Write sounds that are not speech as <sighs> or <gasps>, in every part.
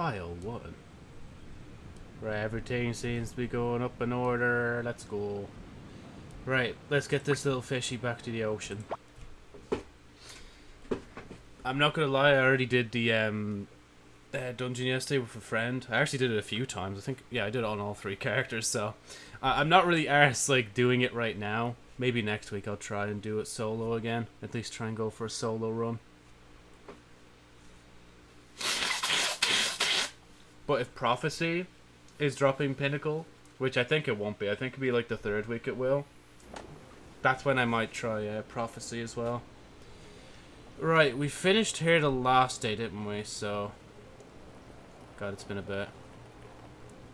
file one. Right, everything seems to be going up in order. Let's go. Right, let's get this little fishy back to the ocean. I'm not gonna lie, I already did the um, uh, dungeon yesterday with a friend. I actually did it a few times. I think, yeah, I did it on all three <laughs> characters. So I'm not really arse like doing it right now. Maybe next week I'll try and do it solo again. At least try and go for a solo run. But if Prophecy is dropping Pinnacle, which I think it won't be, I think it'll be like the third week it will. That's when I might try uh, Prophecy as well. Right, we finished here the last day, didn't we? So, God, it's been a bit.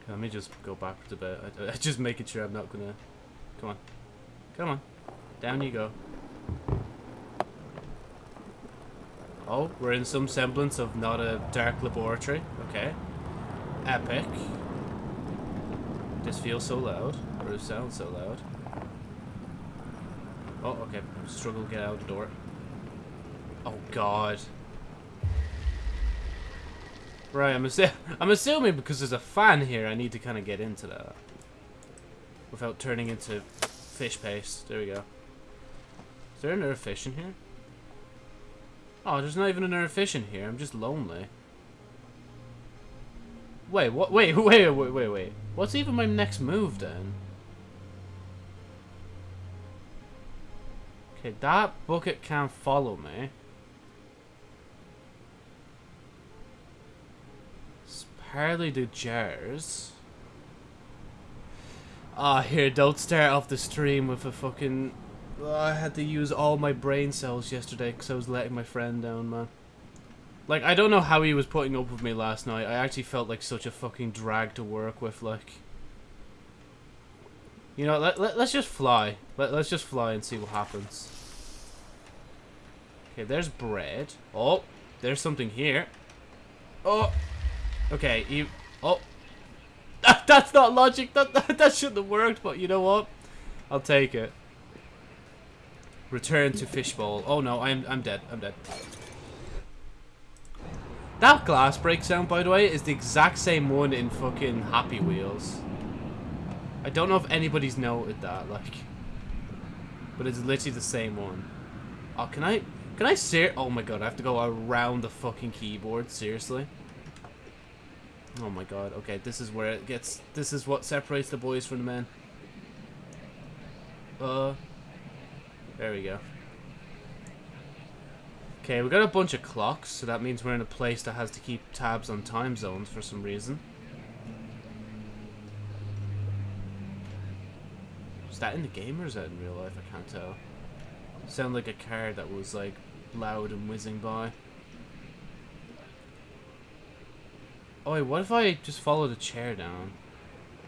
Let me just go backwards a bit. I, I, just making sure I'm not gonna. Come on, come on, down you go. Oh, we're in some semblance of not a dark laboratory. Okay. Epic. This feels so loud. Or it sounds so loud. Oh, okay. Struggle to get out the door. Oh, God. Right, I'm, assu <laughs> I'm assuming because there's a fan here, I need to kind of get into that. Without turning into fish paste. There we go. Is there another fish in here? Oh, there's not even another fish in here. I'm just lonely. Wait, what? <laughs> Wait, wait, wait, wait, wait. What's even my next move then? Okay, that bucket can't follow me. Apparently the jars. Ah, oh, here, don't start off the stream with a fucking... Oh, I had to use all my brain cells yesterday because I was letting my friend down, man. Like, I don't know how he was putting up with me last night. I actually felt like such a fucking drag to work with, like... You know, let, let, let's just fly. Let, let's just fly and see what happens. Okay, there's bread. Oh, there's something here. Oh, okay, you... Oh, <laughs> that, that's not logic. That, that, <laughs> that shouldn't have worked, but you know what? I'll take it. Return to fishbowl. Oh no, I'm, I'm dead. I'm dead. That glass break sound, by the way, is the exact same one in fucking Happy Wheels. I don't know if anybody's noted that, like. But it's literally the same one. Oh, can I... Can I ser- Oh my god, I have to go around the fucking keyboard, seriously? Oh my god, okay, this is where it gets... This is what separates the boys from the men. Uh... There we go. Okay, we got a bunch of clocks, so that means we're in a place that has to keep tabs on time zones for some reason. Is that in the game or is that in real life? I can't tell. Sound like a car that was like loud and whizzing by. Oh wait, what if I just follow the chair down?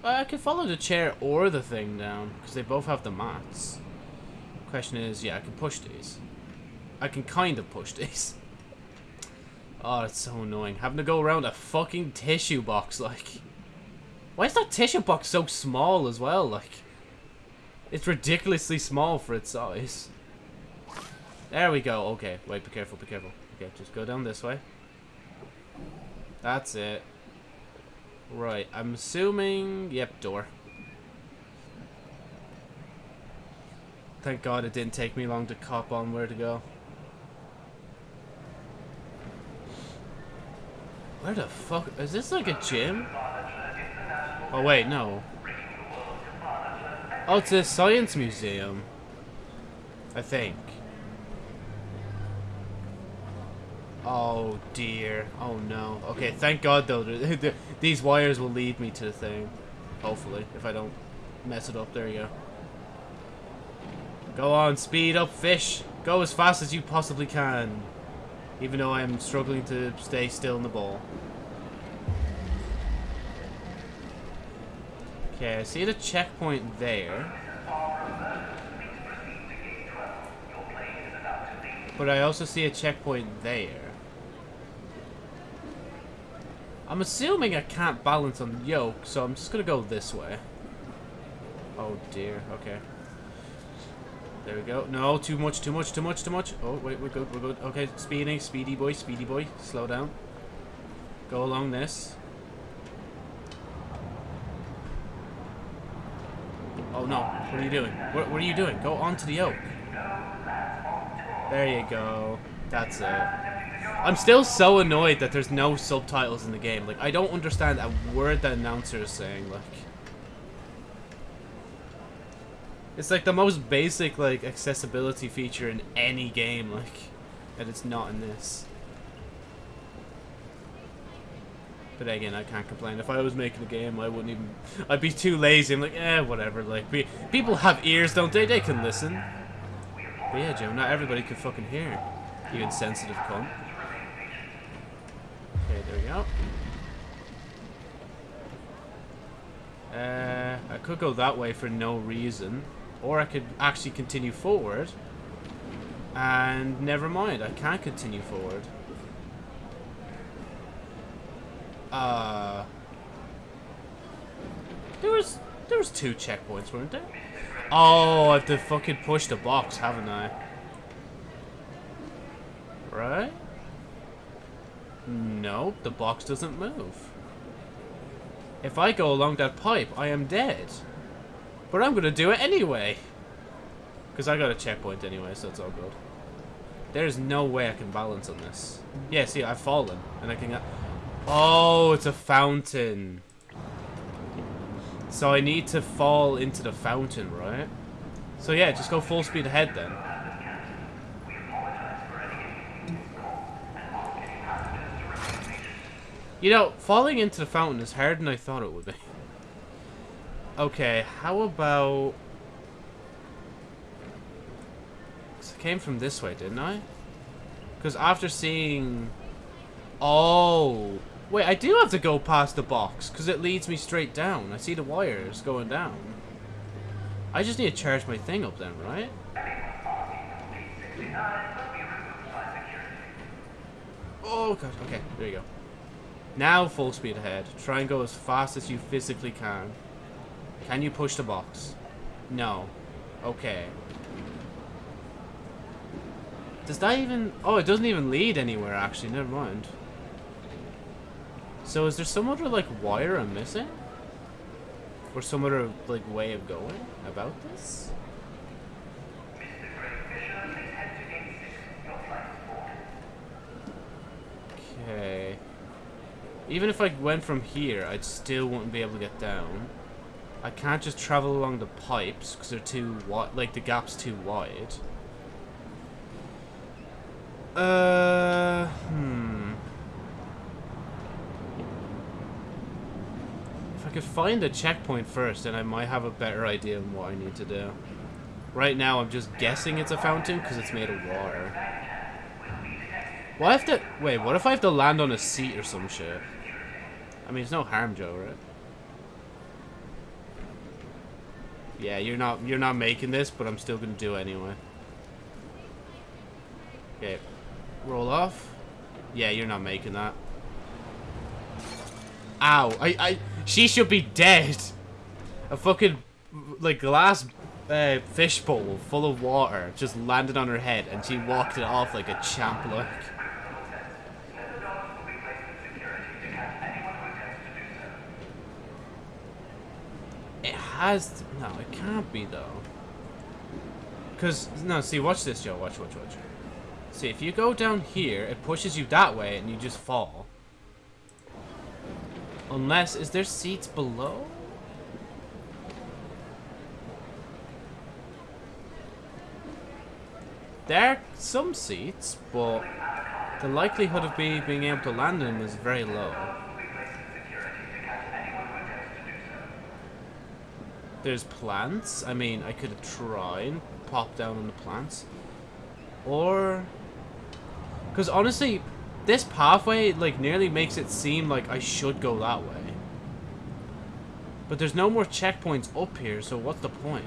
Uh, I can follow the chair or the thing down, because they both have the mats. Question is, yeah, I can push these. I can kind of push these. Oh, it's so annoying. Having to go around a fucking tissue box, like... Why is that tissue box so small as well, like... It's ridiculously small for its size. There we go. Okay, wait, be careful, be careful. Okay, just go down this way. That's it. Right, I'm assuming... Yep, door. Thank God it didn't take me long to cop on where to go. Where the fuck? Is this like a gym? Oh, wait, no. Oh, it's a science museum. I think. Oh, dear. Oh, no. Okay, thank God, though. <laughs> These wires will lead me to the thing. Hopefully, if I don't mess it up. There you go. Go on, speed up, fish. Go as fast as you possibly can. Even though I'm struggling to stay still in the ball. Okay, I see the checkpoint there. But I also see a checkpoint there. I'm assuming I can't balance on the yoke, so I'm just gonna go this way. Oh dear, okay. There we go. No, too much, too much, too much, too much. Oh, wait, we're good, we're good. Okay, speedy, speedy boy, speedy boy. Slow down. Go along this. Oh no, what are you doing? What, what are you doing? Go onto the oak. There you go. That's it. I'm still so annoyed that there's no subtitles in the game. Like, I don't understand a word that announcer is saying, like. It's like the most basic, like, accessibility feature in any game, like, and it's not in this. But again, I can't complain. If I was making a game, I wouldn't even... I'd be too lazy. I'm like, eh, whatever. Like, be, people have ears, don't they? They can listen. But yeah, Joe, not everybody can fucking hear. You insensitive cunt. Okay, there we go. Uh, I could go that way for no reason. Or I could actually continue forward. And never mind, I can't continue forward. Uh... There was... There was two checkpoints, weren't there? Oh, I have to fucking push the box, haven't I? Right? Nope, the box doesn't move. If I go along that pipe, I am dead. But I'm gonna do it anyway. Because I got a checkpoint anyway, so it's all good. There's no way I can balance on this. Yeah, see, I've fallen. And I can. Oh, it's a fountain. So I need to fall into the fountain, right? So yeah, just go full speed ahead then. You know, falling into the fountain is harder than I thought it would be. <laughs> Okay, how about... I came from this way, didn't I? Because after seeing... Oh, Wait, I do have to go past the box, because it leads me straight down. I see the wires going down. I just need to charge my thing up then, right? Oh god, okay, there you go. Now full speed ahead. Try and go as fast as you physically can. Can you push the box? No. Okay. Does that even... Oh, it doesn't even lead anywhere, actually. Never mind. So is there some other, like, wire I'm missing? Or some other, like, way of going about this? Okay. Even if I went from here, I'd still wouldn't be able to get down. I can't just travel along the pipes, because they're too wide, like, the gap's too wide. Uh, hmm. If I could find a checkpoint first, then I might have a better idea of what I need to do. Right now, I'm just guessing it's a fountain because it's made of water. What if to... Wait, what if I have to land on a seat or some shit? I mean, it's no harm, Joe, right? Yeah, you're not you're not making this, but I'm still gonna do it anyway. Okay. Roll off. Yeah, you're not making that. Ow. I, I, she should be dead. A fucking, like, glass uh, fishbowl full of water just landed on her head and she walked it off like a champ, look. It has to, no, it can't be though. Because, no, see, watch this, Joe. Watch, watch, watch. See, if you go down here, it pushes you that way and you just fall. Unless, is there seats below? There are some seats, but the likelihood of me being able to land in them is very low. There's plants. I mean, I could try and pop down on the plants. Or... Because honestly, this pathway, like, nearly makes it seem like I should go that way. But there's no more checkpoints up here, so what's the point?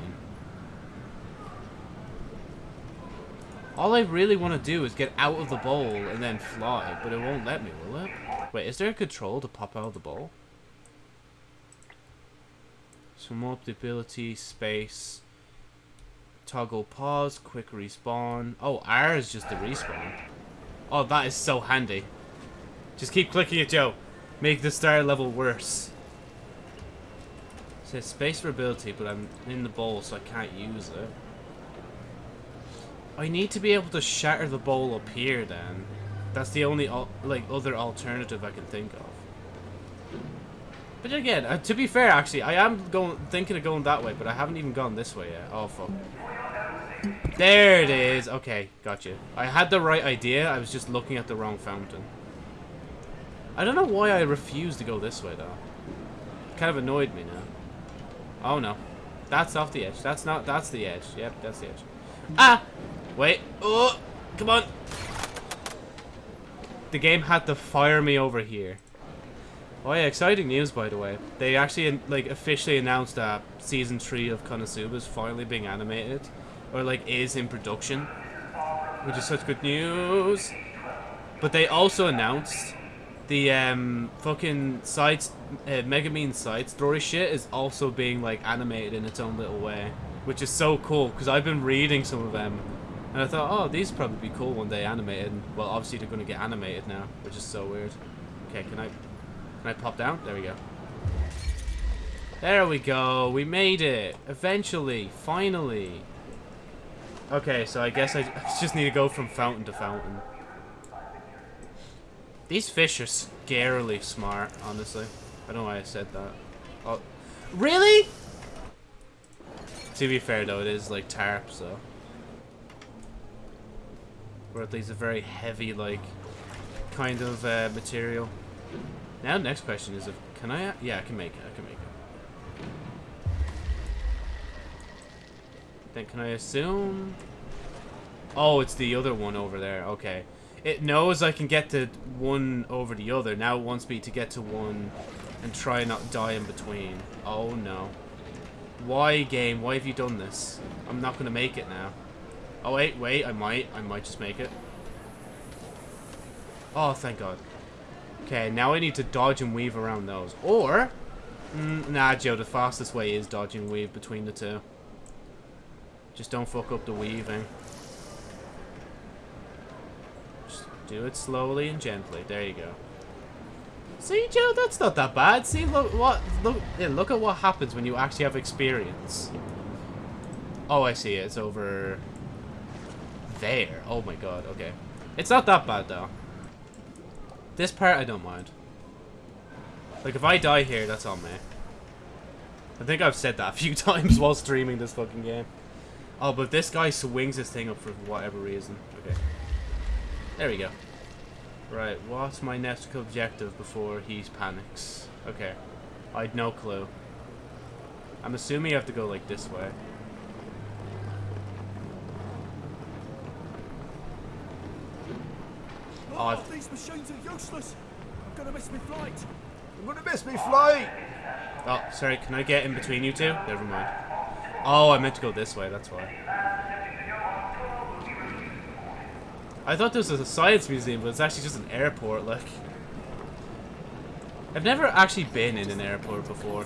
All I really want to do is get out of the bowl and then fly, but it won't let me, will it? Wait, is there a control to pop out of the bowl? Swim up the ability, space, toggle pause, quick respawn. Oh, R is just the respawn. Oh, that is so handy. Just keep clicking it, Joe. make the star level worse. It says space for ability, but I'm in the bowl, so I can't use it. I need to be able to shatter the bowl up here, then. That's the only like other alternative I can think of. But again, uh, to be fair, actually, I am going thinking of going that way, but I haven't even gone this way yet. Oh fuck. There it is. Okay, got you. I had the right idea. I was just looking at the wrong fountain. I don't know why I refused to go this way, though. It kind of annoyed me now. Oh, no. That's off the edge. That's not... That's the edge. Yep, that's the edge. Ah! Wait. Oh! Come on! The game had to fire me over here. Oh yeah, exciting news by the way. They actually like officially announced that season 3 of Konosuba is finally being animated or like is in production, which is such good news. But they also announced the um fucking sides uh, Megumin side story shit is also being like animated in its own little way, which is so cool because I've been reading some of them. And I thought, oh, these probably be cool one day animated. Well, obviously they're going to get animated now, which is so weird. Okay, can I can I pop down? There we go. There we go. We made it. Eventually. Finally. Okay, so I guess I <laughs> just need to go from fountain to fountain. These fish are scarily smart, honestly. I don't know why I said that. Oh, really? To be fair, though, it is like tarp, so. Or at least a very heavy, like, kind of uh, material. Now, the next question is, if can I? Yeah, I can make it. I can make it. Then can I assume? Oh, it's the other one over there. Okay. It knows I can get to one over the other. Now it wants me to get to one and try not die in between. Oh, no. Why, game? Why have you done this? I'm not to make it now. Oh, wait, wait. I might. I might just make it. Oh, thank God. Okay, now I need to dodge and weave around those. Or... Mm, nah, Joe, the fastest way is dodge and weave between the two. Just don't fuck up the weaving. Just do it slowly and gently. There you go. See, Joe, that's not that bad. See, look what look yeah, look at what happens when you actually have experience. Oh, I see. It's over there. Oh my god. Okay, it's not that bad though. This part I don't mind. Like if I die here, that's on me. I think I've said that a <laughs> few times while streaming this fucking game. Oh, but this guy swings his thing up for whatever reason. Okay. There we go. Right, what's my next objective before he panics? Okay. I had no clue. I'm assuming you have to go like this way. Oh, oh these machines are useless. I'm gonna miss my flight. I'm gonna miss my flight. Oh, sorry. Can I get in between you two? Never mind. Oh, I meant to go this way, that's why. I thought this was a science museum, but it's actually just an airport, like. I've never actually been in an airport before.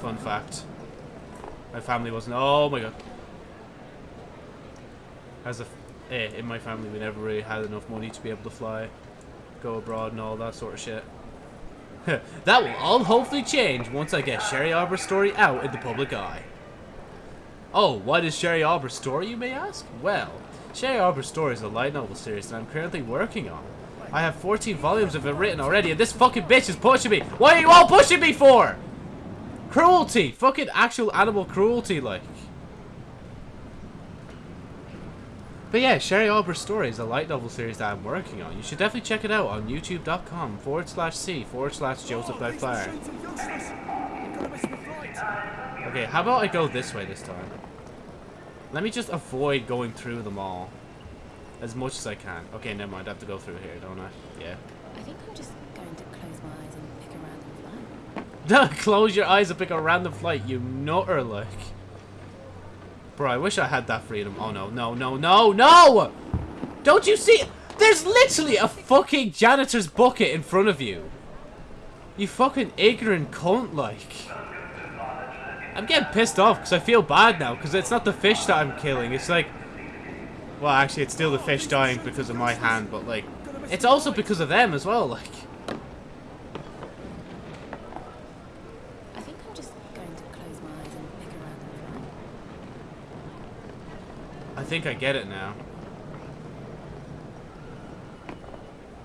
Fun fact. My family wasn't- oh my god. As a- eh, in my family we never really had enough money to be able to fly, go abroad and all that sort of shit. <laughs> that will all hopefully change once I get Sherry Arbor's story out in the public eye. Oh, what is Sherry Arbor's story, you may ask? Well, Sherry Arbor's story is a light novel series that I'm currently working on. I have 14 volumes of it written already, and this fucking bitch is pushing me. What are you all pushing me for? Cruelty. Fucking actual animal cruelty, like. But yeah, Sherry Arbor's Story is a light novel series that I'm working on. You should definitely check it out on youtube.com forward slash C forward slash Joseph Fire. Okay, how about I go this way this time? Let me just avoid going through them all. As much as I can. Okay, never mind. I have to go through here, don't I? Yeah. I think I'm just going to close my eyes and pick a random flight. <laughs> close your eyes and pick a random flight, you nutter, like. Bro, I wish I had that freedom. Oh, no, no, no, no, no! Don't you see? There's literally a fucking janitor's bucket in front of you. You fucking ignorant cunt, like. I'm getting pissed off because I feel bad now because it's not the fish that I'm killing. It's like, well, actually, it's still the fish dying because of my hand, but like, it's also because of them as well. Like, I think I get it now.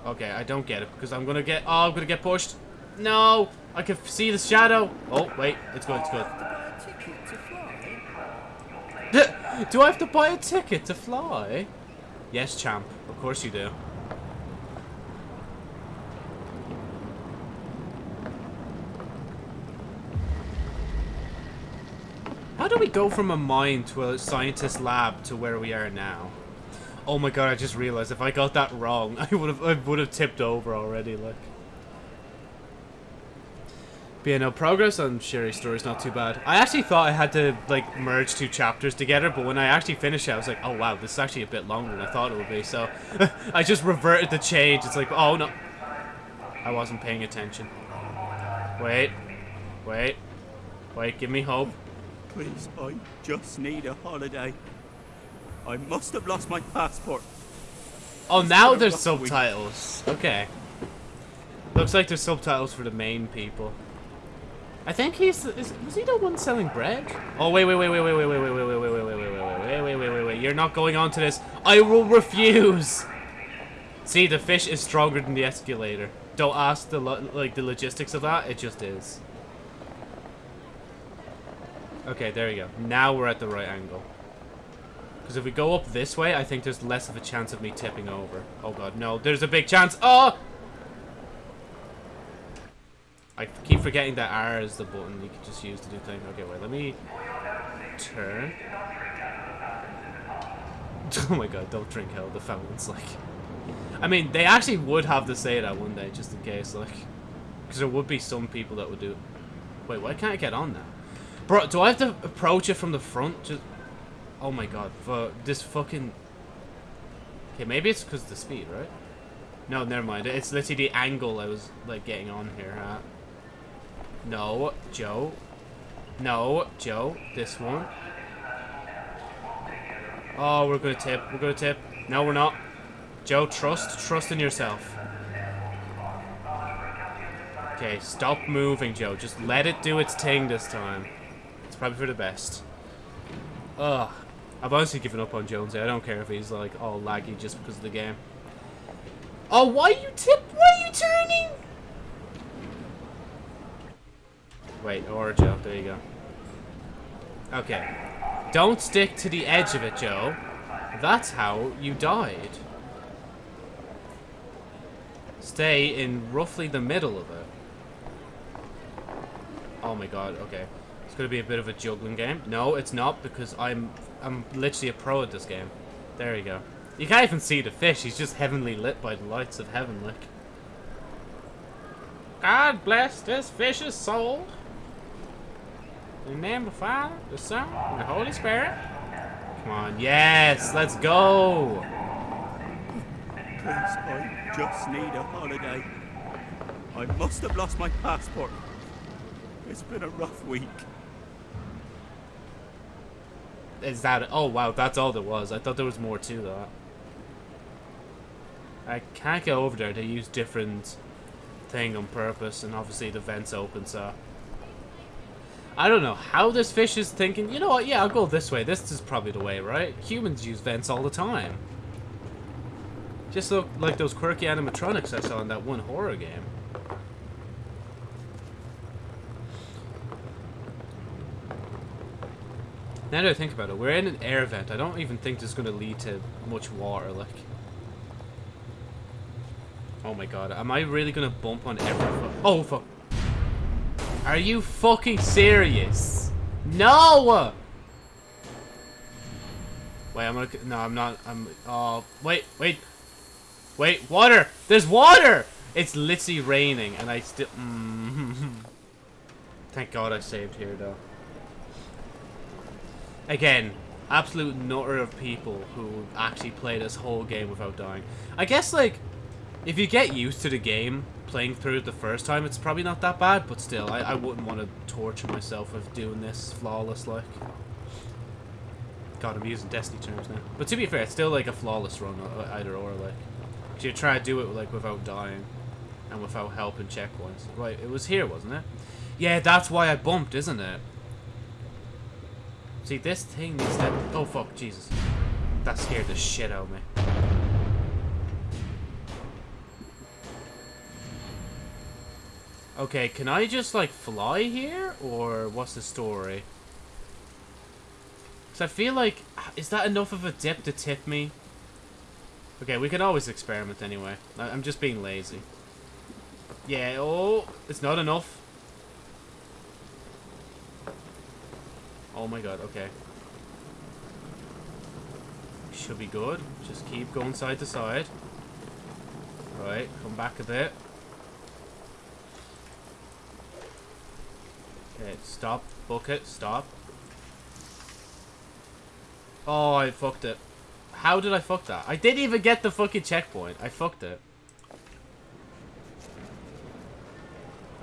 Okay, I don't get it because I'm gonna get. Oh, I'm gonna get pushed. No, I can see the shadow. Oh, wait, it's good, it's good. <laughs> Do I have to buy a ticket to fly? Yes, champ. Of course you do. How do we go from a mine to a scientist lab to where we are now? Oh my god, I just realized if I got that wrong, <laughs> I would have I would have tipped over already, like. But yeah, no, progress on Sherry's story is not too bad. I actually thought I had to, like, merge two chapters together, but when I actually finished it, I was like, oh wow, this is actually a bit longer than I thought it would be, so <laughs> I just reverted the change. It's like, oh no. I wasn't paying attention. Wait. Wait. Wait, give me hope. Please, I just need a holiday. I must have lost my passport. Oh, now there's subtitles. Okay. Looks like there's subtitles for the main people. I think he's is, was he the one selling bread? Oh wait wait wait wait wait wait wait wait wait wait wait wait wait wait wait wait wait wait wait You're not going on to this. I will refuse. See, the fish is stronger than the escalator. Don't ask the like the logistics of that. It just is. Okay, there we go. Now we're at the right angle. Because if we go up this way, I think there's less of a chance of me tipping over. Oh god, no. There's a big chance. Oh! I keep forgetting that R is the button you can just use to do things. Okay, wait, let me turn. <laughs> Oh my god, don't drink hell, the fountain's like... I mean, they actually would have to say that one day, just in case, like... Because there would be some people that would do. Wait, why can't I get on now? Bro, do I have to approach it from the front? Just... Oh my god, for this fucking... Okay, maybe it's because of the speed, right? No, never mind. It's literally the angle I was, like, getting on here at. No, Joe. No, Joe. This one. Oh, we're gonna tip. We're gonna tip. No, we're not. Joe, trust. Trust in yourself. Okay, stop moving, Joe. Just let it do its thing this time. It's probably for the best. Ugh. I've honestly given up on Jonesy. I don't care if he's, like, all laggy just because of the game. Oh, why are you tip? Why are you turning? Wait, or Joe. There you go. Okay. Don't stick to the edge of it, Joe. That's how you died. Stay in roughly the middle of it. Oh my god, okay. It's gonna be a bit of a juggling game. No, it's not, because I'm I'm literally a pro at this game. There you go. You can't even see the fish, he's just heavenly lit by the lights of heaven, like. God bless this fish's soul. In the name of the Father, the Son, and the Holy Spirit. Come on, yes, let's go. Please, I just need a holiday. I must have lost my passport. It's been a rough week. Is that... Oh, wow, that's all there was. I thought there was more to that. I can't get over there. They use different thing on purpose, and obviously the vent's open, so... I don't know how this fish is thinking, you know what, yeah, I'll go this way. This is probably the way, right? Humans use vents all the time. Just look like those quirky animatronics I saw in that one horror game. Now that I think about it, we're in an air vent. I don't even think this is going to lead to much water, like. Oh my god, am I really going to bump on every... Oh, fuck. Are you fucking serious? No! Wait, I'm gonna... No, I'm not... I'm... Oh, wait, wait. Wait, water! There's water! It's literally raining, and I still... Mm. <laughs> Thank God I saved here, though. Again, absolute nutter of people who actually play this whole game without dying. I guess, like, if you get used to the game, playing through it the first time, it's probably not that bad, but still, I, I wouldn't want to torture myself with doing this flawless, like. God, I'm using Destiny terms now. But to be fair, it's still like a flawless run, uh, either or, like. You try to do it, like, without dying. And without help and checkpoints. Right, it was here, wasn't it? Yeah, that's why I bumped, isn't it? See, this thing needs to... Oh, fuck, Jesus. that scared the shit out of me. Okay, can I just, like, fly here? Or what's the story? Because I feel like... Is that enough of a dip to tip me? Okay, we can always experiment anyway. I'm just being lazy. Yeah, oh, it's not enough. Oh my god, okay. Should be good. Just keep going side to side. Right, come back a bit. Okay, stop. Bucket, stop. Oh, I fucked it. How did I fuck that? I didn't even get the fucking checkpoint. I fucked it.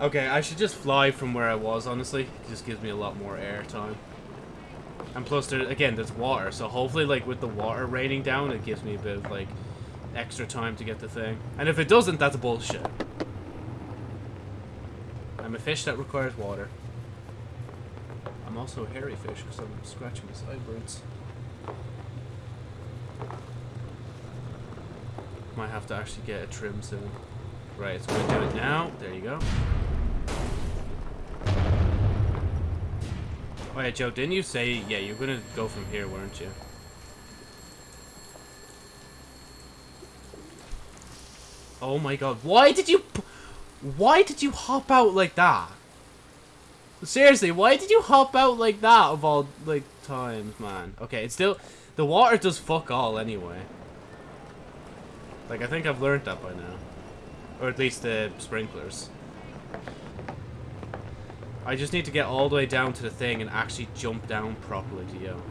Okay, I should just fly from where I was, honestly. It just gives me a lot more air time. And plus, there, again, there's water, so hopefully, like, with the water raining down, it gives me a bit of, like, extra time to get the thing. And if it doesn't, that's bullshit. I'm a fish that requires water. I'm also a hairy fish because I'm scratching my sideburns. Might have to actually get a trim soon. Right, so we do it now. There you go. Oh yeah, Joe, didn't you say, yeah, you're gonna go from here, weren't you? Oh my god, why did you... Why did you hop out like that? Seriously, why did you hop out like that of all, like, times, man? Okay, it's still... The water does fuck all anyway. Like, I think I've learned that by now. Or at least the sprinklers. I just need to get all the way down to the thing and actually jump down properly to yoke.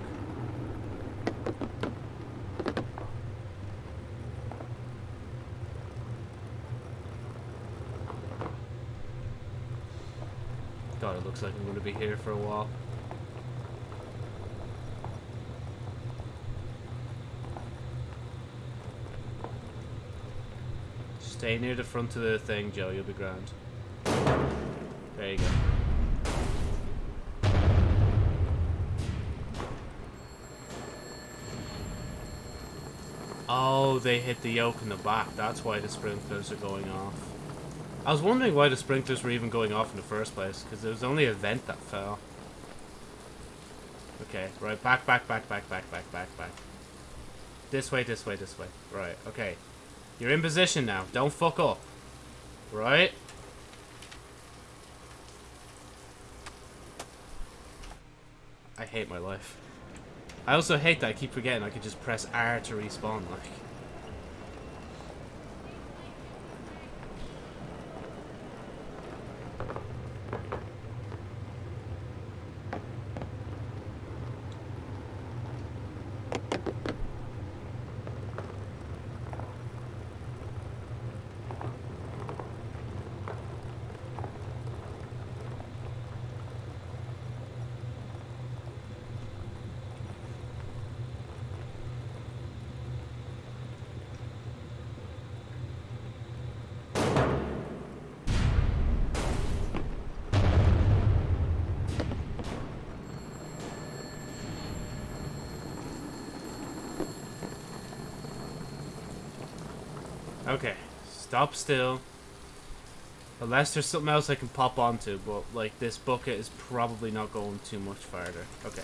God, it looks like I'm going to be here for a while. Stay near the front of the thing, Joe. You'll be grand. There you go. Oh, they hit the yoke in the back. That's why the sprinklers are going off. I was wondering why the sprinklers were even going off in the first place, because there was only a vent that fell. Okay, right, back, back, back, back, back, back, back, back. This way, this way, this way. Right, okay. You're in position now. Don't fuck up. Right? I hate my life. I also hate that I keep forgetting I could just press R to respawn, like. Okay, stop still. Unless there's something else I can pop onto, but like this bucket is probably not going too much farther. Okay.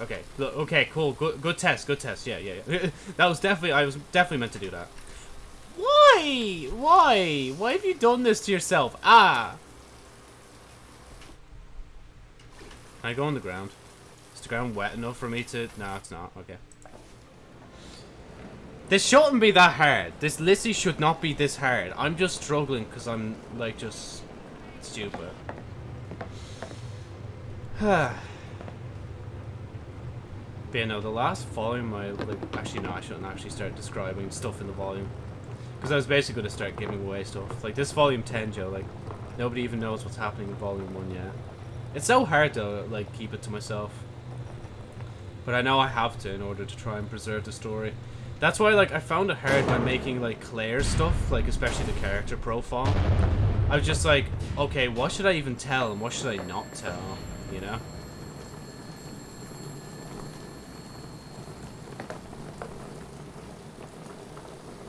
Okay. Look, Okay, cool. Good good test. Good test. Yeah, yeah, yeah. <laughs> that was definitely I was definitely meant to do that. Why? Why? Why have you done this to yourself? Ah. Can I go on the ground? Is the ground wet enough for me to... No, it's not. Okay. This shouldn't be that hard. This literally should not be this hard. I'm just struggling because I'm, like, just stupid. <sighs> but yeah, no, the last volume I, like, actually, no, I shouldn't actually start describing stuff in the volume. Because I was basically going to start giving away stuff. Like, this volume 10, Joe, like, nobody even knows what's happening in volume 1 yet. It's so hard to, like, keep it to myself. But I know I have to in order to try and preserve the story. That's why, like, I found it hard by making, like, Claire's stuff, like, especially the character profile. I was just like, okay, what should I even tell and what should I not tell, you know?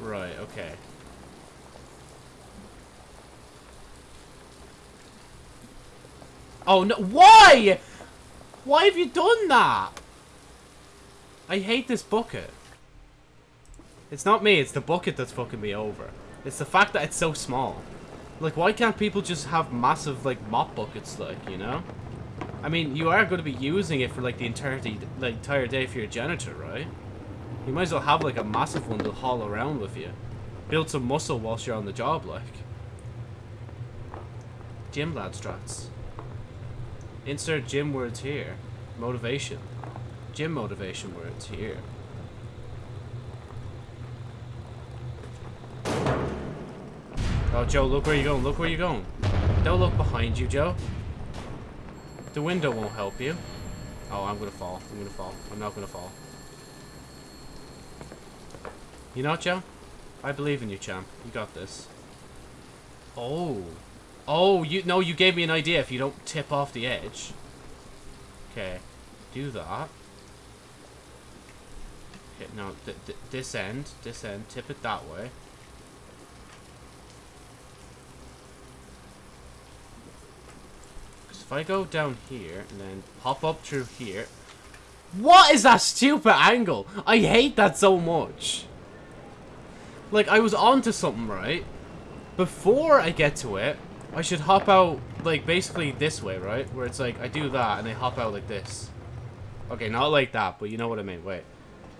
Right, okay. Oh no, why? Why have you done that? I hate this bucket. It's not me, it's the bucket that's fucking me over. It's the fact that it's so small. Like, why can't people just have massive, like, mop buckets, like, you know? I mean, you are going to be using it for, like, the entirety, like, entire day for your janitor, right? You might as well have, like, a massive one to haul around with you. Build some muscle whilst you're on the job, like. Gym lad strats. Insert gym words here. Motivation. Gym motivation words here. Oh, Joe, look where you're going. Look where you're going. Don't look behind you, Joe. The window won't help you. Oh, I'm gonna fall. I'm gonna fall. I'm not gonna fall. You know what, Joe? I believe in you, champ. You got this. Oh. Oh, you no, you gave me an idea if you don't tip off the edge. Okay. Do that. Okay, no, th th this end, this end, tip it that way. If I go down here and then pop up through here. What is that stupid angle? I hate that so much. Like, I was onto something, right? Before I get to it, I should hop out, like, basically this way, right? Where it's like, I do that, and I hop out like this. Okay, not like that, but you know what I mean. Wait.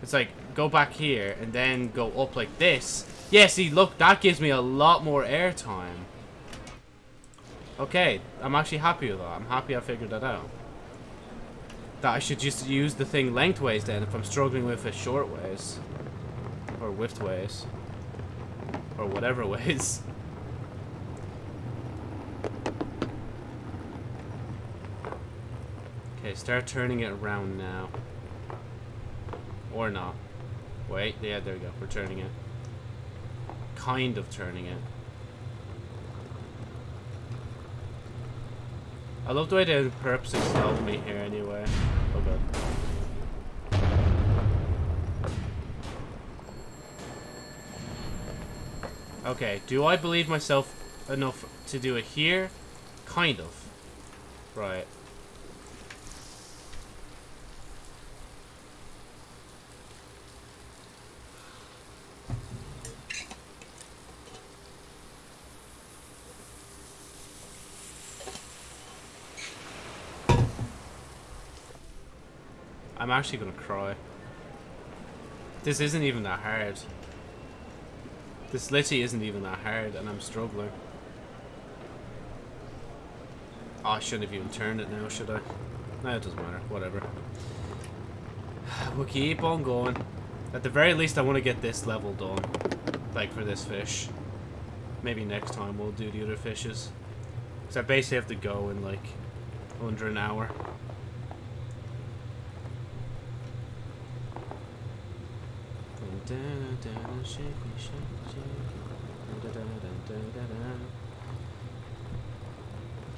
It's like, go back here, and then go up like this. Yeah, see, look, that gives me a lot more airtime. Okay, I'm actually happy that. I'm happy I figured that out. That I should just use the thing lengthways then if I'm struggling with it short ways. Or width ways. Or whatever <laughs> ways. Okay, start turning it around now. Or not. Wait, yeah, there we go. We're turning it. Kind of turning it. I love the way they purposely slow me here anyway. Oh god. Okay, do I believe myself enough to do it here? Kind of. Right. I'm actually gonna cry. This isn't even that hard. This literally isn't even that hard, and I'm struggling. Oh, I shouldn't have even turned it now, should I? No, it doesn't matter. Whatever. We'll keep on going. At the very least, I want to get this level done. Like, for this fish. Maybe next time we'll do the other fishes. Because I basically have to go in, like, under an hour.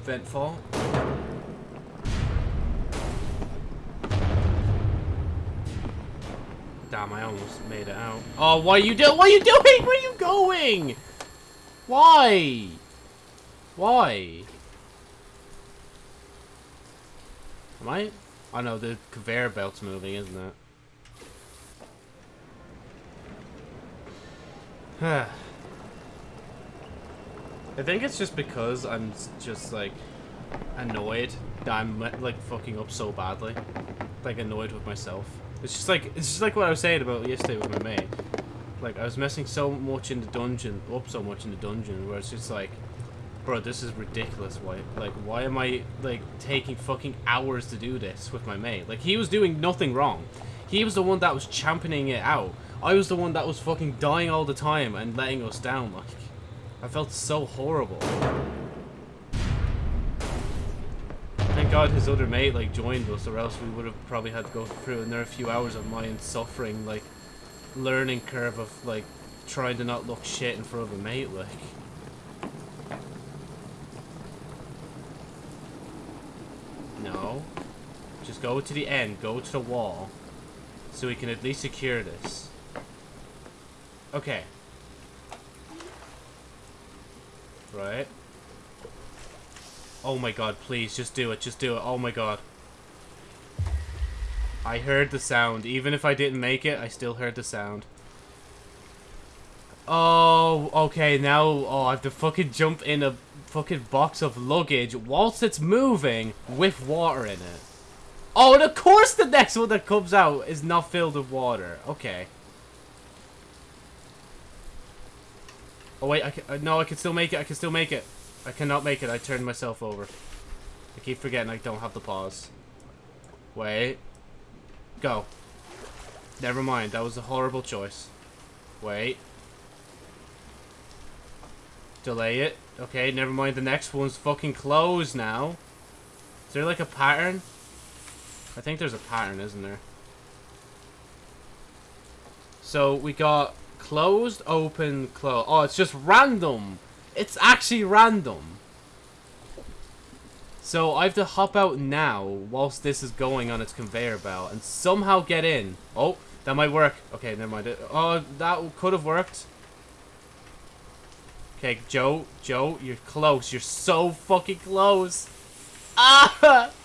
Ventfall. Damn, I almost made it out. Oh, what are you doing? What are you doing? Where are you going? Why? Why? Am I? Oh no, the conveyor belt's moving, isn't it? I think it's just because I'm just like annoyed that I'm like fucking up so badly. Like annoyed with myself. It's just like it's just like what I was saying about yesterday with my mate. Like I was messing so much in the dungeon, up so much in the dungeon, where it's just like, bro, this is ridiculous. Why, like, why am I like taking fucking hours to do this with my mate? Like he was doing nothing wrong. He was the one that was championing it out. I was the one that was fucking dying all the time and letting us down, like. I felt so horrible. Thank God his other mate, like, joined us, or else we would have probably had to go through another few hours of mine suffering, like, learning curve of, like, trying to not look shit in front of a mate, like. No. Just go to the end, go to the wall, so we can at least secure this. Okay. Right. Oh my god, please, just do it, just do it. Oh my god. I heard the sound. Even if I didn't make it, I still heard the sound. Oh, okay, now, oh, I have to fucking jump in a fucking box of luggage whilst it's moving with water in it. Oh, and of course the next one that comes out is not filled with water. Okay. Oh, wait, I can, uh, no, I can still make it, I can still make it. I cannot make it, I turned myself over. I keep forgetting I don't have the pause. Wait. Go. Never mind, that was a horrible choice. Wait. Delay it. Okay, never mind, the next one's fucking closed now. Is there like a pattern? I think there's a pattern, isn't there? So, we got closed, open, close. Oh, it's just random. It's actually random. So I have to hop out now whilst this is going on its conveyor belt and somehow get in. Oh, that might work. Okay, never mind. Oh, that could have worked. Okay, Joe, Joe, you're close. You're so fucking close. Ah! <laughs>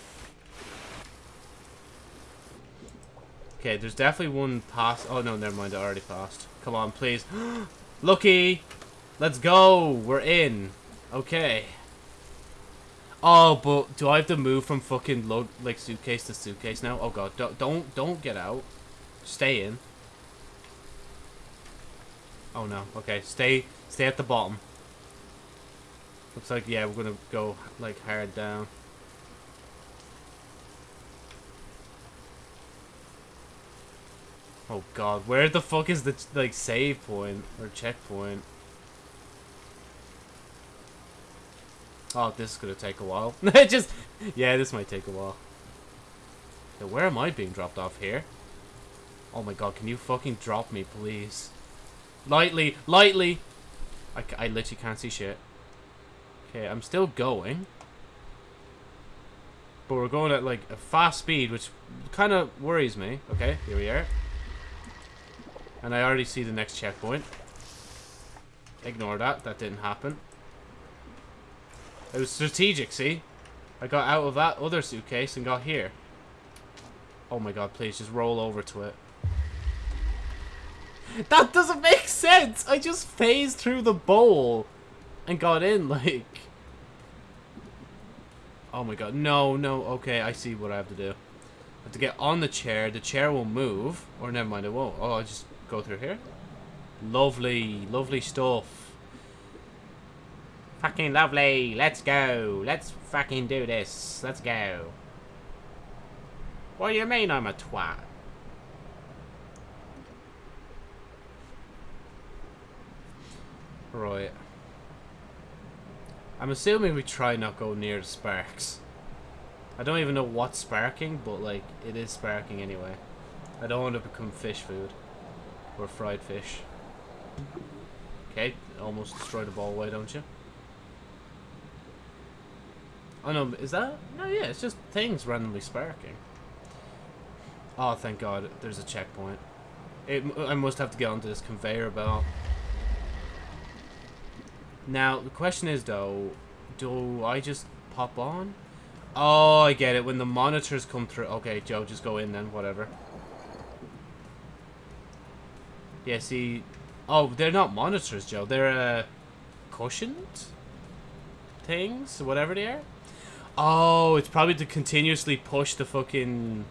Okay, there's definitely one pass. Oh, no, never mind. I already passed. Come on, please. <gasps> Lucky! Let's go! We're in. Okay. Oh, but do I have to move from fucking load like suitcase to suitcase now? Oh god, don't don't don't get out. Stay in. Oh no. Okay, stay stay at the bottom. Looks like yeah, we're gonna go like hard down. Oh god, where the fuck is the like save point or checkpoint? Oh, this is gonna take a while. <laughs> Just, yeah, this might take a while. Okay, where am I being dropped off here? Oh my god, can you fucking drop me, please? Lightly, lightly! I, I literally can't see shit. Okay, I'm still going. But we're going at, like, a fast speed, which kind of worries me. Okay, here we are. And I already see the next checkpoint. Ignore that, that didn't happen. It was strategic, see? I got out of that other suitcase and got here. Oh my god, please, just roll over to it. That doesn't make sense! I just phased through the bowl and got in, <laughs> like... Oh my god, no, no, okay, I see what I have to do. I have to get on the chair, the chair will move, or never mind, it won't. Oh, I'll just go through here. Lovely, lovely stuff. Fucking lovely. Let's go. Let's fucking do this. Let's go. What do you mean I'm a twat? Right. I'm assuming we try not go near the sparks. I don't even know what's sparking, but like, it is sparking anyway. I don't want to become fish food. Or fried fish. Okay, almost destroy the ball away, don't you? Oh no, is that? No, yeah, it's just things randomly sparking. Oh, thank God, there's a checkpoint. It, I must have to get onto this conveyor belt. Now, the question is, though, do I just pop on? Oh, I get it. When the monitors come through... Okay, Joe, just go in then, whatever. Yeah, see... Oh, they're not monitors, Joe. They're, uh, cushioned things, whatever they are. Oh, it's probably to continuously push the fucking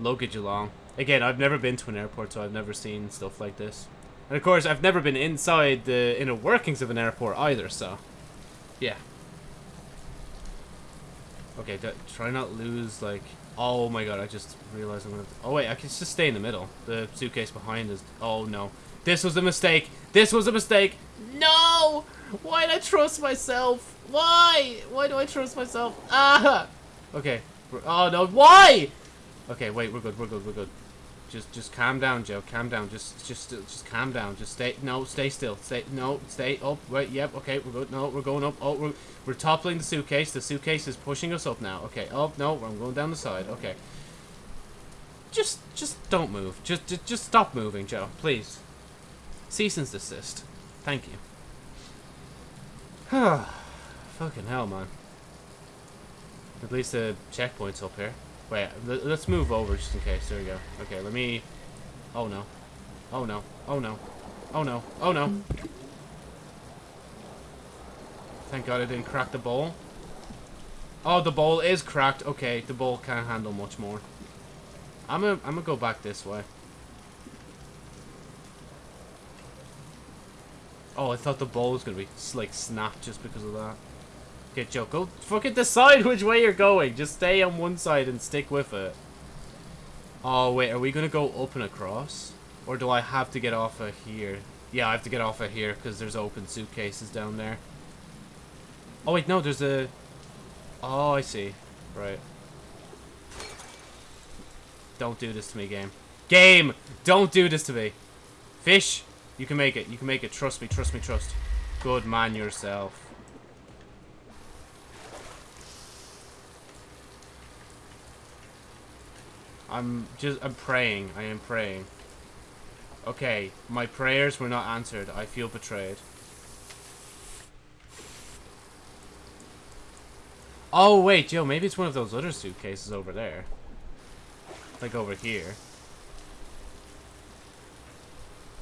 luggage along. Again, I've never been to an airport, so I've never seen stuff like this. And of course, I've never been inside the inner workings of an airport either, so... Yeah. Okay, try not lose, like... Oh my god, I just realized I'm gonna... Oh wait, I can just stay in the middle. The suitcase behind is... Oh no. This was a mistake! This was a mistake! No! Why did I trust myself? Why? Why do I trust myself? Ah! Okay. Oh, no. Why? Okay, wait. We're good. We're good. We're good. Just, just calm down, Joe. Calm down. Just, just, just calm down. Just stay. No, stay still. Stay. No, stay up. Wait. Yep. Okay. We're good. No, we're going up. Oh, we're, we're toppling the suitcase. The suitcase is pushing us up now. Okay. Oh, no. I'm going down the side. Okay. Just, just don't move. Just, just, just stop moving, Joe. Please. Cease and desist. Thank you. <sighs> Fucking hell, man. At least the checkpoint's up here. Wait, let's move over just in case. There we go. Okay, let me... Oh, no. Oh, no. Oh, no. Oh, no. Oh, no. Thank God I didn't crack the bowl. Oh, the bowl is cracked. Okay, the bowl can't handle much more. I'm gonna, I'm gonna go back this way. Oh, I thought the bowl was gonna be like snapped just because of that. Okay, Joe, go fucking decide which way you're going. Just stay on one side and stick with it. Oh, wait, are we gonna go up and across? Or do I have to get off of here? Yeah, I have to get off of here because there's open suitcases down there. Oh, wait, no, there's a... Oh, I see. Right. Don't do this to me, game. Game! Don't do this to me. Fish! You can make it. You can make it. Trust me, trust me, trust. Good man yourself. I'm just, I'm praying. I am praying. Okay, my prayers were not answered. I feel betrayed. Oh, wait, Joe, maybe it's one of those other suitcases over there. Like over here.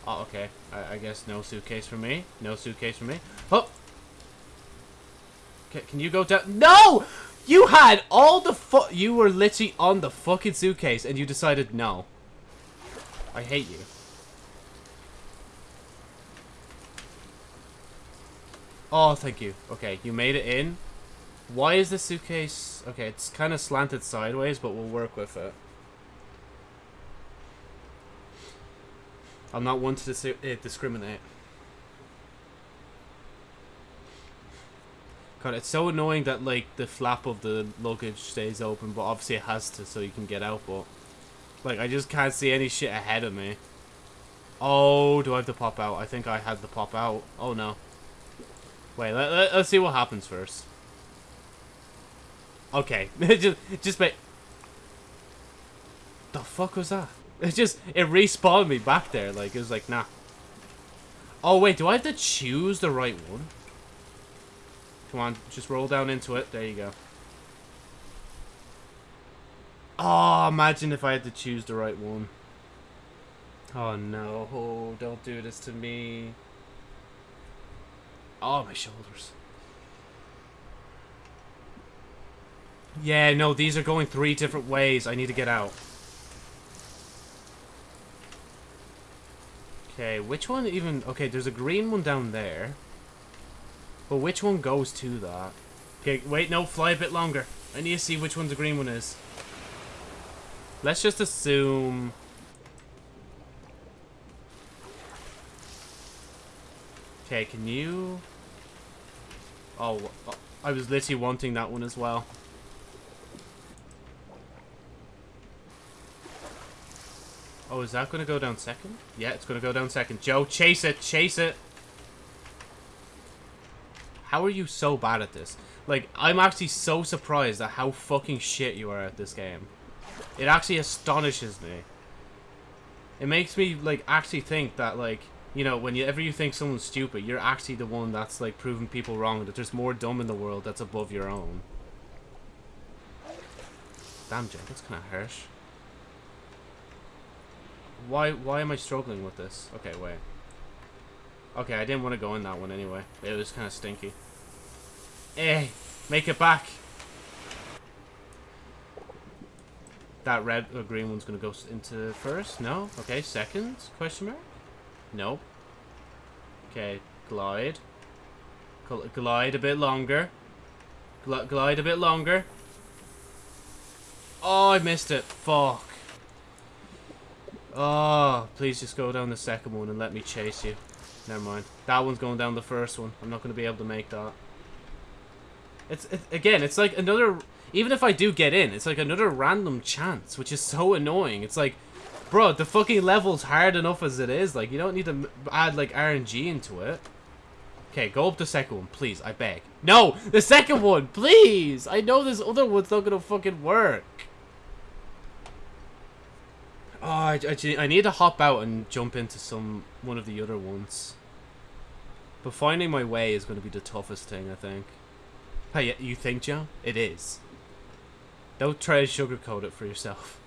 Oh, okay. I, I guess no suitcase for me. No suitcase for me. Oh! Okay, can you go down? No! You had all the fu- You were literally on the fucking suitcase and you decided no. I hate you. Oh, thank you. Okay, you made it in. Why is the suitcase... Okay, it's kind of slanted sideways, but we'll work with it. I'm not one to dis uh, discriminate. God, it's so annoying that, like, the flap of the luggage stays open, but obviously it has to so you can get out, but... Like, I just can't see any shit ahead of me. Oh, do I have to pop out? I think I had to pop out. Oh, no. Wait, let, let, let's see what happens first. Okay, <laughs> just, just wait. The fuck was that? It just, it respawned me back there. Like, it was like, nah. Oh, wait, do I have to choose the right one? Come on, just roll down into it. There you go. Oh, imagine if I had to choose the right one. Oh, no. Oh, don't do this to me. Oh, my shoulders. Yeah, no, these are going three different ways. I need to get out. Okay, which one even... Okay, there's a green one down there. But which one goes to that? Okay, wait, no, fly a bit longer. I need to see which one the green one is. Let's just assume... Okay, can you... Oh, I was literally wanting that one as well. Oh, is that going to go down second? Yeah, it's going to go down second. Joe, chase it, chase it. How are you so bad at this? Like, I'm actually so surprised at how fucking shit you are at this game. It actually astonishes me. It makes me, like, actually think that, like, you know, whenever you think someone's stupid, you're actually the one that's, like, proving people wrong, that there's more dumb in the world that's above your own. Damn, Joe, that's kind of harsh. Why, why am I struggling with this? Okay, wait. Okay, I didn't want to go in that one anyway. It was kind of stinky. Eh, make it back. That red or green one's going to go into first? No? Okay, second? Question mark? Nope. Okay, glide. glide a bit longer. Gl glide a bit longer. Oh, I missed it. Fuck. Oh, please just go down the second one and let me chase you. Never mind. That one's going down the first one. I'm not going to be able to make that. It's it, Again, it's like another... Even if I do get in, it's like another random chance, which is so annoying. It's like, bro, the fucking level's hard enough as it is. Like, you don't need to add, like, RNG into it. Okay, go up the second one, please. I beg. No! The second one, please! I know this other one's not to fucking work. Oh, I, I, I need to hop out and jump into some one of the other ones. But finding my way is going to be the toughest thing, I think. Hey, you think, Joe? It is. Don't try to sugarcoat it for yourself.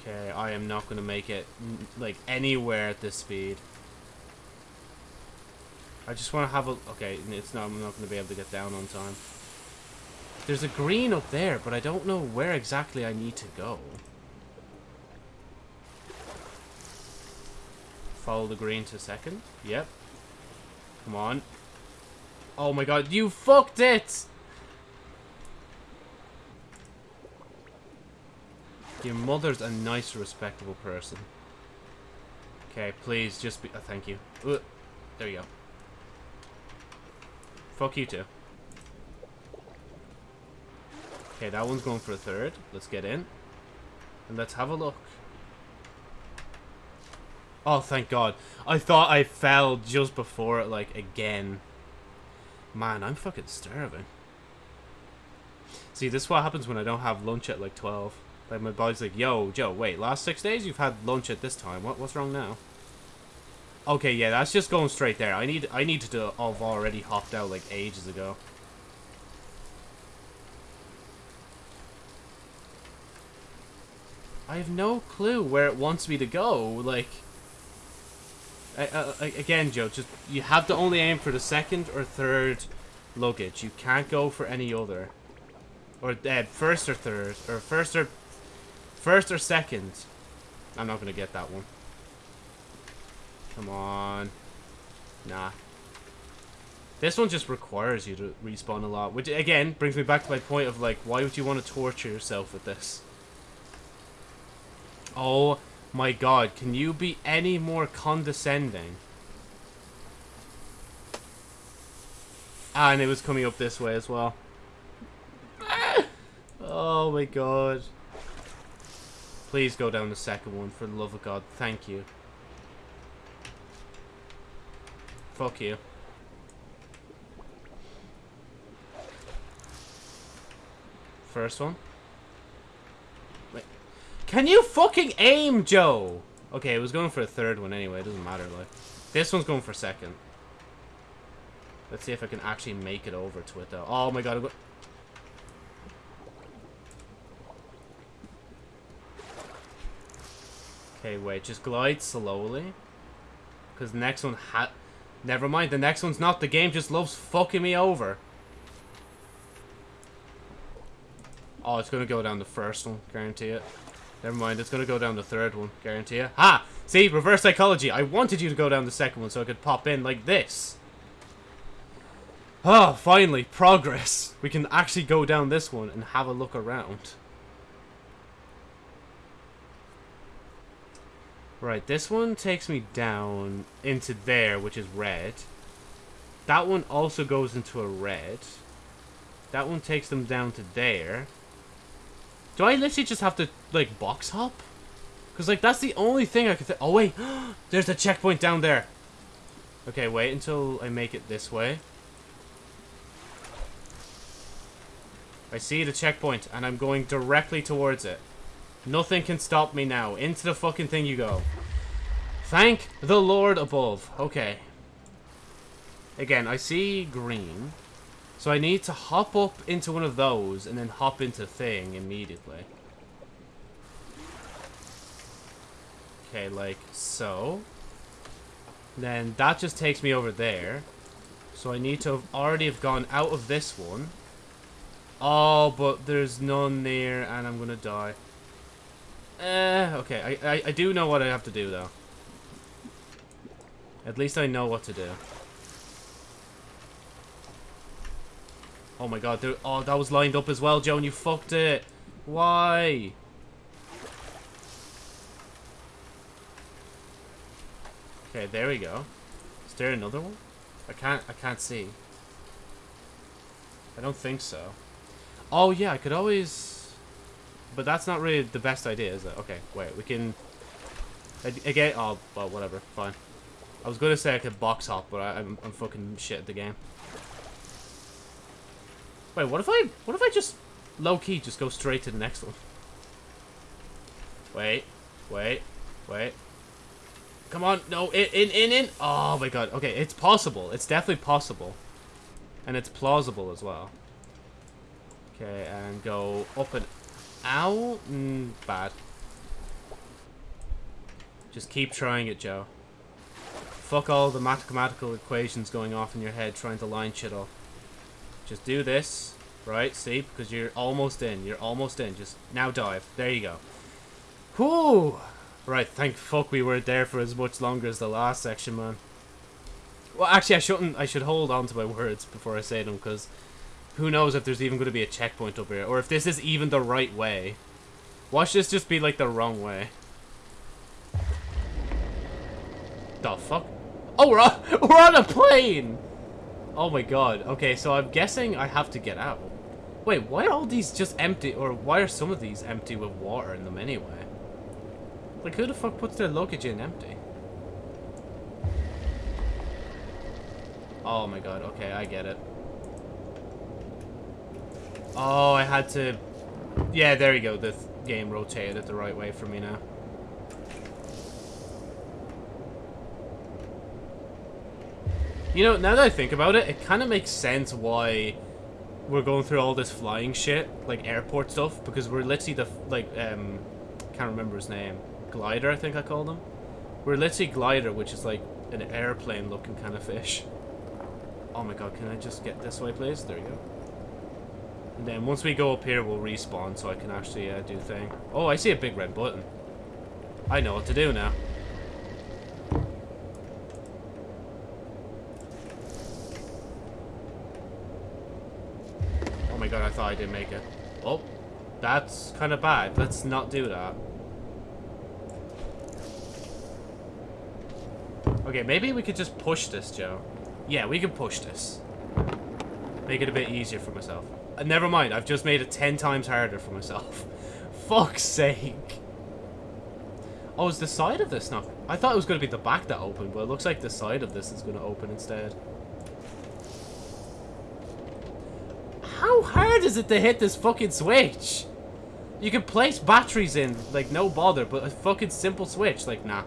Okay, I am not going to make it, like, anywhere at this speed. I just want to have a... Okay, it's not, I'm not going to be able to get down on time. There's a green up there, but I don't know where exactly I need to go. Follow the green to second. Yep. Come on. Oh my god, you fucked it! Your mother's a nice, respectable person. Okay, please, just be... Oh, thank you. Uh, there you go. Fuck you too. Okay, that one's going for a third. Let's get in. And let's have a look. Oh, thank God. I thought I fell just before it, like, again. Man, I'm fucking starving. See, this is what happens when I don't have lunch at, like, 12. Like, my body's like, yo, Joe, wait, last six days you've had lunch at this time. What, what's wrong now? Okay, yeah, that's just going straight there. I need, I need to have already hopped out, like, ages ago. I have no clue where it wants me to go. Like, again, Joe, just you have to only aim for the second or third luggage. You can't go for any other, or uh, first or third, or first or first or second. I'm not gonna get that one. Come on, nah. This one just requires you to respawn a lot, which again brings me back to my point of like, why would you want to torture yourself with this? Oh my god, can you be any more condescending? Ah, and it was coming up this way as well. Oh my god. Please go down the second one, for the love of God. Thank you. Fuck you. First one. Can you fucking aim, Joe? Okay, it was going for a third one anyway. It doesn't matter, like. This one's going for second. Let's see if I can actually make it over to it, though. Oh my god. Okay, wait. Just glide slowly. Because the next one ha... Never mind. The next one's not. The game just loves fucking me over. Oh, it's going to go down the first one. Guarantee it. Never mind, it's gonna go down the third one, guarantee you. Ha! See, reverse psychology. I wanted you to go down the second one so I could pop in like this. Oh, finally, progress. We can actually go down this one and have a look around. Right, this one takes me down into there, which is red. That one also goes into a red. That one takes them down to there. Do I literally just have to, like, box hop? Because, like, that's the only thing I could think. Oh, wait. <gasps> There's a checkpoint down there. Okay, wait until I make it this way. I see the checkpoint, and I'm going directly towards it. Nothing can stop me now. Into the fucking thing you go. Thank the Lord above. Okay. Again, I see green. So I need to hop up into one of those and then hop into thing immediately. Okay, like so. Then that just takes me over there. So I need to have already have gone out of this one. Oh, but there's none near and I'm gonna die. Eh, okay. I, I, I do know what I have to do though. At least I know what to do. Oh my god, there, oh, that was lined up as well, Joan. You fucked it. Why? Okay, there we go. Is there another one? I can't, I can't see. I don't think so. Oh yeah, I could always... But that's not really the best idea, is it? Okay, wait, we can... Again, oh, well, whatever, fine. I was to say I could box hop, but I, I'm, I'm fucking shit at the game. Wait, what if I, what if I just, low-key, just go straight to the next one? Wait, wait, wait. Come on. No, in, in, in, in. Oh my god. Okay, it's possible. It's definitely possible. And it's plausible as well. Okay, and go up and out. Mm, bad. Just keep trying it, Joe. Fuck all the mathematical equations going off in your head trying to line shit up. Just do this. Right, see? Because you're almost in. You're almost in. Just now dive. There you go. Whoo! Right, thank fuck we weren't there for as much longer as the last section, man. Well, actually, I shouldn't. I should hold on to my words before I say them, because who knows if there's even going to be a checkpoint up here, or if this is even the right way. Watch this just be, like, the wrong way. The fuck? Oh, we're on, <laughs> we're on a plane! Oh my god. Okay, so I'm guessing I have to get out. Wait, why are all these just empty, or why are some of these empty with water in them anyway? Like, who the fuck puts their luggage in empty? Oh my god, okay, I get it. Oh, I had to... Yeah, there you go, the game rotated it the right way for me now. You know, now that I think about it, it kind of makes sense why we're going through all this flying shit, like airport stuff, because we're literally the, like, um, can't remember his name. Glider, I think I called him. We're literally Glider, which is like an airplane looking kind of fish. Oh my god, can I just get this way, please? There you go. And then once we go up here, we'll respawn so I can actually uh, do thing. Oh, I see a big red button. I know what to do now. Oh my god, I thought I didn't make it. Oh, that's kind of bad. Let's not do that. Okay, maybe we could just push this, Joe. Yeah, we can push this. Make it a bit easier for myself. Uh, never mind, I've just made it ten times harder for myself. <laughs> Fuck's sake. Oh, is the side of this not... I thought it was going to be the back that opened, but it looks like the side of this is going to open instead. How hard is it to hit this fucking switch? You can place batteries in, like, no bother, but a fucking simple switch, like, nah.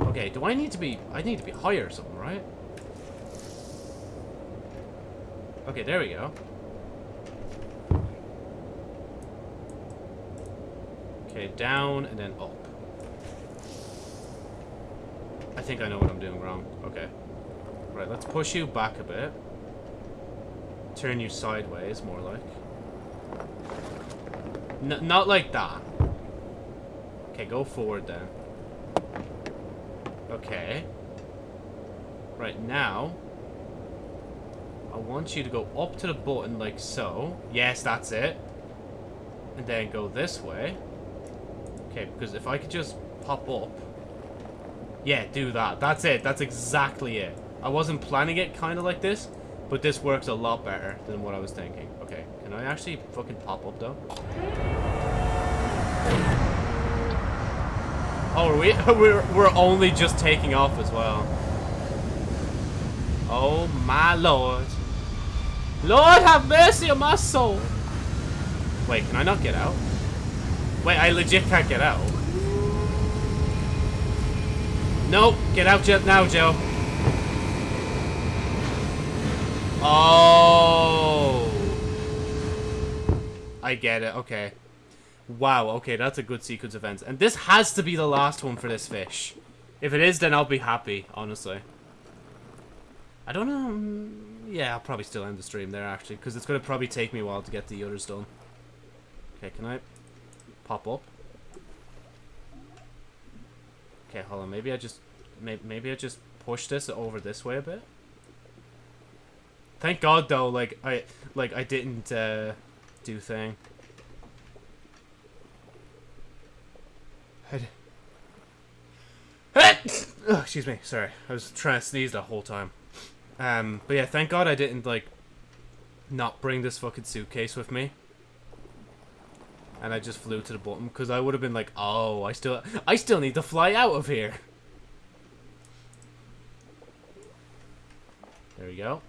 Okay, do I need to be... I need to be higher or something, right? Okay, there we go. Okay, down and then up. I think I know what I'm doing wrong. Okay. Right, let's push you back a bit. Turn you sideways, more like. N not like that. Okay, go forward then. Okay. Right, now... I want you to go up to the button like so. Yes, that's it. And then go this way. Okay, because if I could just pop up... Yeah, do that. That's it. That's exactly it. I wasn't planning it kind of like this, but this works a lot better than what I was thinking. Okay, can I actually fucking pop up though? Oh, are we, <laughs> we're, we're only just taking off as well. Oh my lord. Lord have mercy on my soul. Wait, can I not get out? Wait, I legit can't get out. Nope, get out now, Joe. Oh. I get it, okay. Wow, okay, that's a good sequence of events. And this has to be the last one for this fish. If it is, then I'll be happy, honestly. I don't know... Mm, yeah, I'll probably still end the stream there, actually. Because it's going to probably take me a while to get the others done. Okay, can I pop up? Okay, hold on. Maybe I just... Maybe, maybe I just push this over this way a bit? Thank God, though, like, I, like, I didn't, uh, do thing. oh, excuse me. Sorry, I was trying to sneeze the whole time. Um, but yeah, thank God I didn't like not bring this fucking suitcase with me. And I just flew to the bottom because I would have been like, oh, I still, I still need to fly out of here. There we go.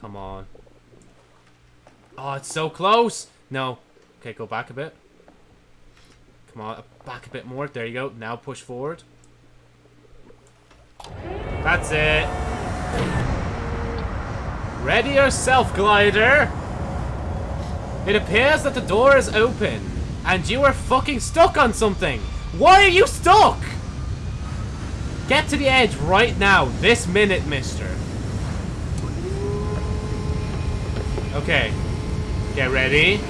Come on. Oh, it's so close. No. Okay, go back a bit. Come on, back a bit more. There you go. Now push forward. That's it. Ready yourself, glider. It appears that the door is open, and you are fucking stuck on something. Why are you stuck? Get to the edge right now, this minute, mister. Okay. Get ready.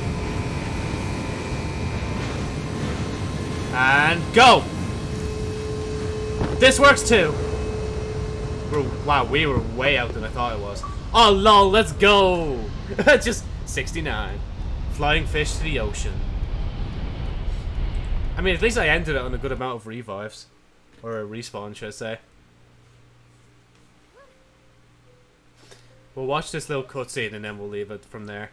And go! This works too! We're, wow, we were way out than I thought it was. Oh lol, let's go! <laughs> Just 69. Flying fish to the ocean. I mean, at least I ended it on a good amount of revives. Or a respawn, should I say. We'll watch this little cutscene and then we'll leave it from there.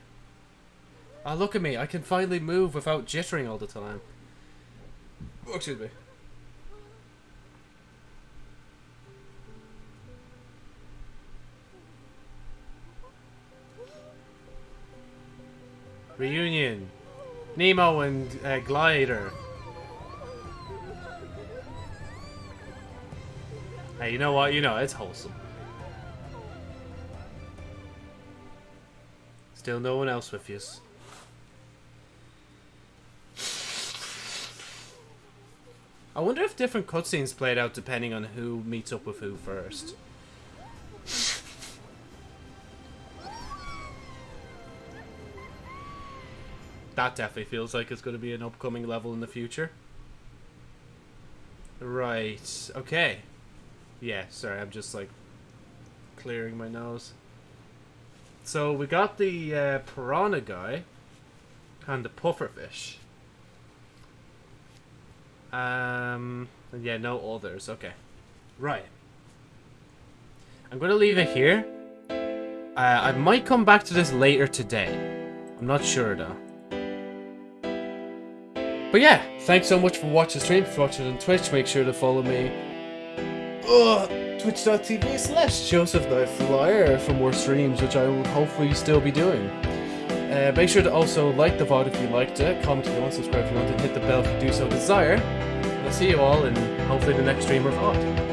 Oh, look at me. I can finally move without jittering all the time. Oh, excuse me. Reunion. Nemo and uh, Glider. Hey, you know what? You know, it's wholesome. Still no one else with you. I wonder if different cutscenes played out depending on who meets up with who first. That definitely feels like it's going to be an upcoming level in the future. Right, okay. Yeah, sorry, I'm just like clearing my nose. So we got the uh, piranha guy and the pufferfish. Um, yeah, no others. Okay. Right. I'm going to leave it here. Uh, I might come back to this later today. I'm not sure, though. But yeah, thanks so much for watching the stream. If you're watching on Twitch, make sure to follow me. Twitch.tv slash Joseph the Flyer for more streams, which I will hopefully still be doing. Uh, make sure to also like the VOD if you liked it, comment if you want, subscribe if you want, and hit the bell if you do so desire. I'll see you all in hopefully the next stream or VOD.